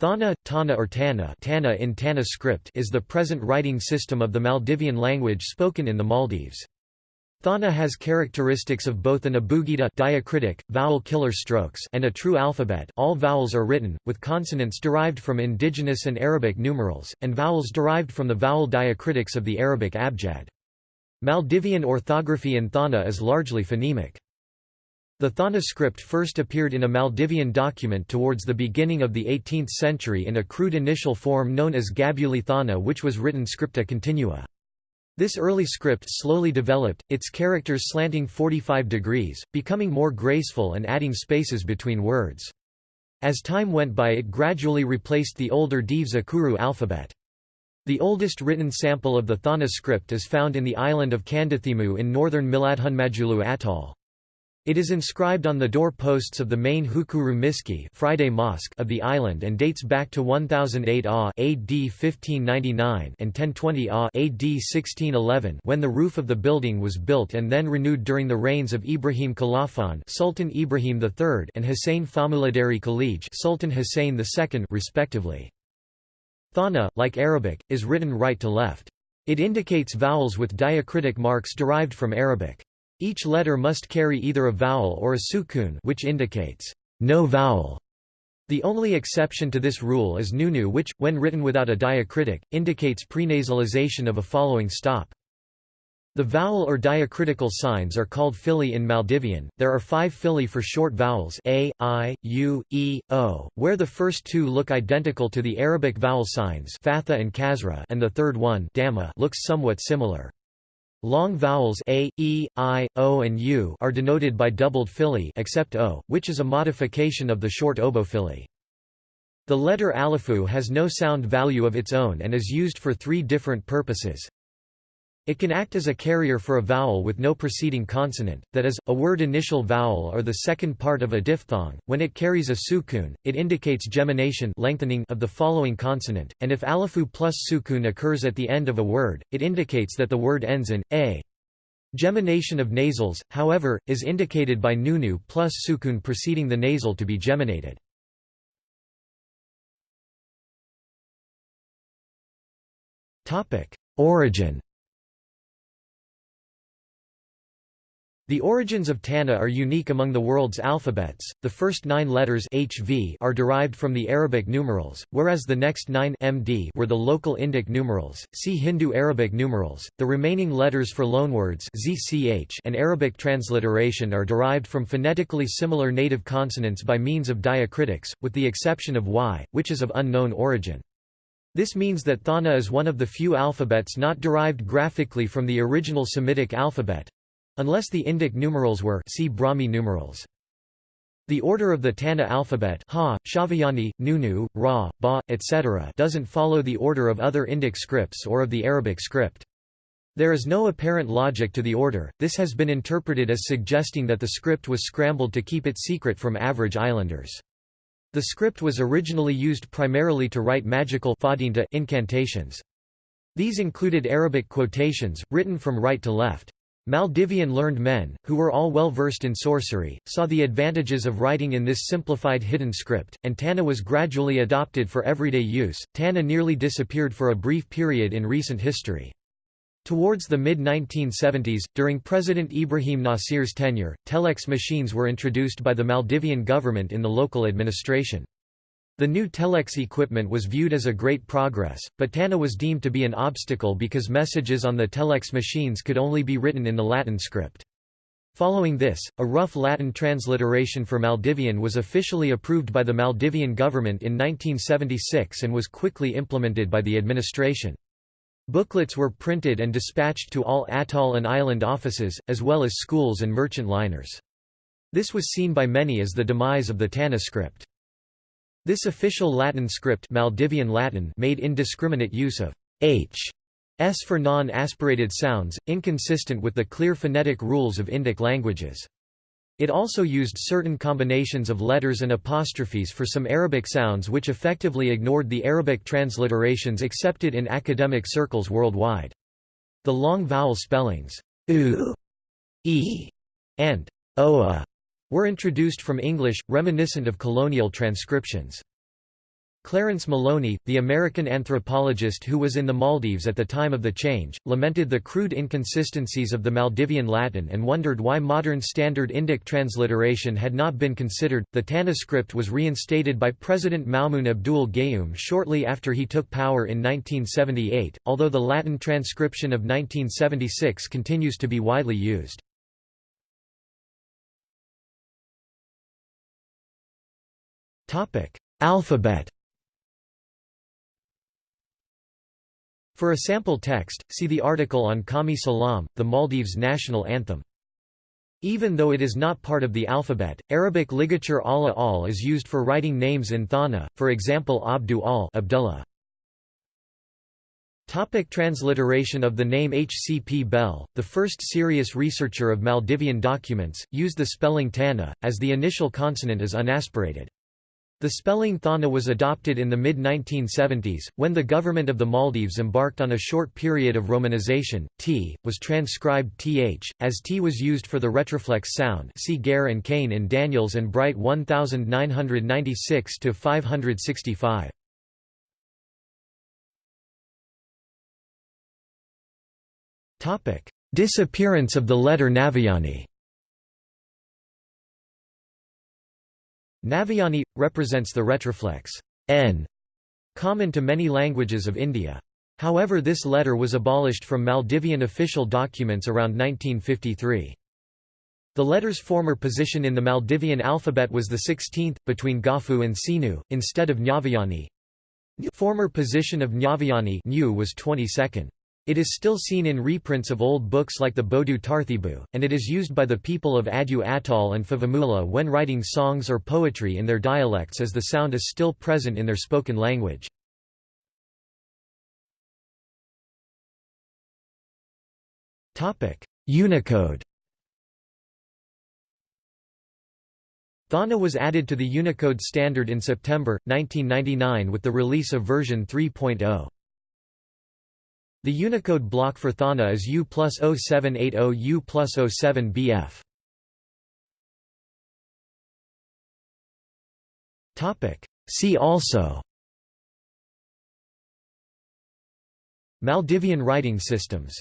Thana, Tana or Tana, Tana in Tana script is the present writing system of the Maldivian language spoken in the Maldives. Thana has characteristics of both an abugida diacritic, vowel killer strokes and a true alphabet all vowels are written, with consonants derived from indigenous and Arabic numerals, and vowels derived from the vowel diacritics of the Arabic abjad. Maldivian orthography in Thana is largely phonemic. The Thana script first appeared in a Maldivian document towards the beginning of the 18th century in a crude initial form known as Gabuli Thana which was written scripta continua. This early script slowly developed, its characters slanting 45 degrees, becoming more graceful and adding spaces between words. As time went by it gradually replaced the older Dives Akuru alphabet. The oldest written sample of the Thana script is found in the island of Kanditheemu in northern Miladhunmadulu atoll. It is inscribed on the door posts of the main Hukuru Miski Friday Mosque of the island and dates back to 1008 AH AD 1599 and 1020 AH AD 1611 when the roof of the building was built and then renewed during the reigns of Ibrahim Kalaafaan Sultan Ibrahim III and Hussein Faamuladeyri Kilege Sultan Hussein II respectively. Thana, like Arabic, is written right to left. It indicates vowels with diacritic marks derived from Arabic. Each letter must carry either a vowel or a sukun which indicates no vowel. The only exception to this rule is noonu which, when written without a diacritic, indicates prenasalization of a following stop. The vowel or diacritical signs are called fili in Maldivian. There are five fili for short vowels a, i, u, e, o, where the first two look identical to the Arabic vowel signs fatha and kasra and the third one looks somewhat similar. Long vowels a, e, i, o and u are denoted by doubled fili except o, which is a modification of the short oboe The letter alifu has no sound value of its own and is used for three different purposes. It can act as a carrier for a vowel with no preceding consonant, that is, a word initial vowel or the second part of a diphthong. When it carries a sukun, it indicates gemination lengthening of the following consonant, and if alifu plus sukun occurs at the end of a word, it indicates that the word ends in a. Gemination of nasals, however, is indicated by noonu plus sukun preceding the nasal to be geminated. Origin The origins of Tana are unique among the world's alphabets. The first nine letters HV are derived from the Arabic numerals, whereas the next nine MD were the local Indic numerals. See Hindu Arabic numerals. The remaining letters for loanwords ZCH and Arabic transliteration are derived from phonetically similar native consonants by means of diacritics, with the exception of Y, which is of unknown origin. This means that Thana is one of the few alphabets not derived graphically from the original Semitic alphabet, Unless the Indic numerals were see Brahmi numerals. The order of the Tana alphabet ha, Shaviyani, Noonu, Ra, Ba, etc. doesn't follow the order of other Indic scripts or of the Arabic script. There is no apparent logic to the order, this has been interpreted as suggesting that the script was scrambled to keep it secret from average islanders. The script was originally used primarily to write magical incantations. These included Arabic quotations, written from right to left. Maldivian learned men, who were all well versed in sorcery, saw the advantages of writing in this simplified hidden script, and Tana was gradually adopted for everyday use. Tana nearly disappeared for a brief period in recent history. Towards the mid-1970s, during President Ibrahim Nasir's tenure, telex machines were introduced by the Maldivian government in the local administration. The new telex equipment was viewed as a great progress, but TANA was deemed to be an obstacle because messages on the telex machines could only be written in the Latin script. Following this, a rough Latin transliteration for Maldivian was officially approved by the Maldivian government in 1976 and was quickly implemented by the administration. Booklets were printed and dispatched to all atoll and island offices, as well as schools and merchant liners. This was seen by many as the demise of the TANA script. This official Latin script Maldivian Latin made indiscriminate use of h s for non-aspirated sounds, inconsistent with the clear phonetic rules of Indic languages. It also used certain combinations of letters and apostrophes for some Arabic sounds which effectively ignored the Arabic transliterations accepted in academic circles worldwide. The long vowel spellings u, e, and oa were introduced from English, reminiscent of colonial transcriptions. Clarence Maloney, the American anthropologist who was in the Maldives at the time of the change, lamented the crude inconsistencies of the Maldivian Latin and wondered why modern standard Indic transliteration had not been considered. The Tana script was reinstated by President Maumoon Abdul Gayoom shortly after he took power in 1978, although the Latin transcription of 1976 continues to be widely used. Alphabet For a sample text, see the article on Qaumee Salaam, the Maldives' national anthem. Even though it is not part of the alphabet, Arabic ligature Allah al is used for writing names in Thana, for example Abdu al Abdullah. Topic transliteration of the name H. C. P. Bell, the first serious researcher of Maldivian documents, used the spelling Tana, as the initial consonant is unaspirated. The spelling Thana was adopted in the mid-1970s, when the government of the Maldives embarked on a short period of romanization. T was transcribed th, as T was used for the retroflex sound. See Gair and Cain in Daniels and Bright 1996 to 565. Topic: Disappearance of the letter Naviyani. Naviyani represents the retroflex n, common to many languages of India. However this letter was abolished from Maldivian official documents around 1953. The letter's former position in the Maldivian alphabet was the 16th, between Gaafu and Seenu, instead of Nyaviyani. Former position of Nyaviyani was 22nd. It is still seen in reprints of old books like the Bodu Tarutheebu, and it is used by the people of Addu Atoll and Fuvahmulah when writing songs or poetry in their dialects as the sound is still present in their spoken language. Unicode Thana was added to the Unicode standard in September, 1999 with the release of version 3.0. The Unicode block for Thana is U plus 0780 U plus 07 BF. See also. Maldivian writing systems